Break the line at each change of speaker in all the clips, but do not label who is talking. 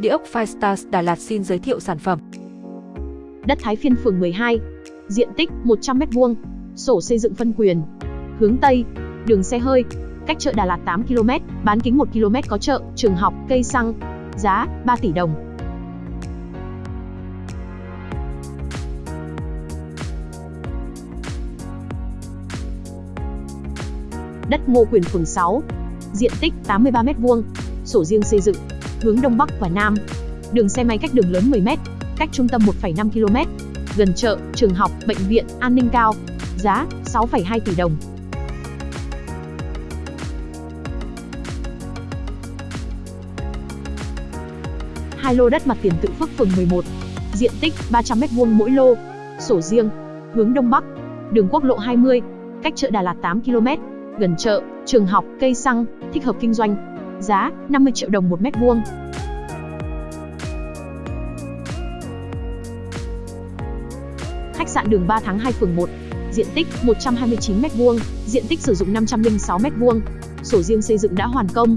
Địa ốc Firestars Đà Lạt xin giới thiệu sản phẩm.
Đất Thái Phiên phường 12, diện tích 100m2, sổ xây dựng phân quyền. Hướng Tây, đường xe hơi, cách chợ Đà Lạt 8 km, bán kính 1 km có chợ, trường học, cây xăng. Giá 3 tỷ đồng. Đất Ngô Quyền phường 6, diện tích 83m2, sổ riêng xây dựng, hướng Đông Bắc và Nam. Đường xe máy cách đường lớn 10m, cách trung tâm 1,5 km, gần chợ, trường học, bệnh viện, an ninh cao. Giá 6,2 tỷ đồng. Hai lô đất mặt tiền tự Phước phường 11, diện tích 300m2 mỗi lô, sổ riêng, hướng Đông Bắc, đường quốc lộ 20, cách chợ Đà Lạt 8 km, gần chợ, trường học, cây xăng, thích hợp kinh doanh. Giá 50 triệu đồng một mét vuông. Khách sạn đường 3 tháng 2 phường 1, diện tích 129m2, diện tích sử dụng 506m2, sổ riêng xây dựng đã hoàn công.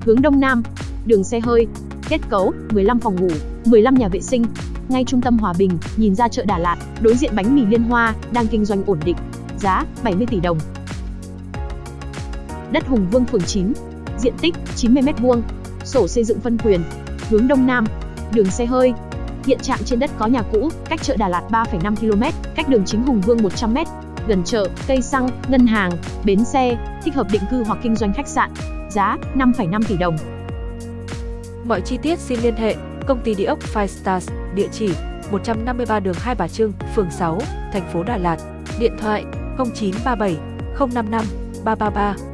Hướng Đông Nam, đường xe hơi, kết cấu 15 phòng ngủ, 15 nhà vệ sinh, ngay trung tâm Hòa Bình, nhìn ra chợ Đà Lạt, đối diện bánh mì Liên Hoa, đang kinh doanh ổn định. Giá 70 tỷ đồng. Đất Hùng Vương phường 9, diện tích 90m2, sổ xây dựng phân quyền, hướng Đông Nam, đường xe hơi, Hiện trạng trên đất có nhà cũ, cách chợ Đà Lạt 3,5 km, cách đường chính Hùng Vương 100m, gần chợ, cây xăng, ngân hàng, bến xe, thích hợp định cư hoặc kinh doanh khách sạn. Giá 5,5 tỷ đồng.
Mọi chi tiết xin liên hệ công ty địa ốc Five Stars, địa chỉ 153 đường Hai Bà Trưng, phường 6, thành phố Đà Lạt. Điện thoại 0937 055 333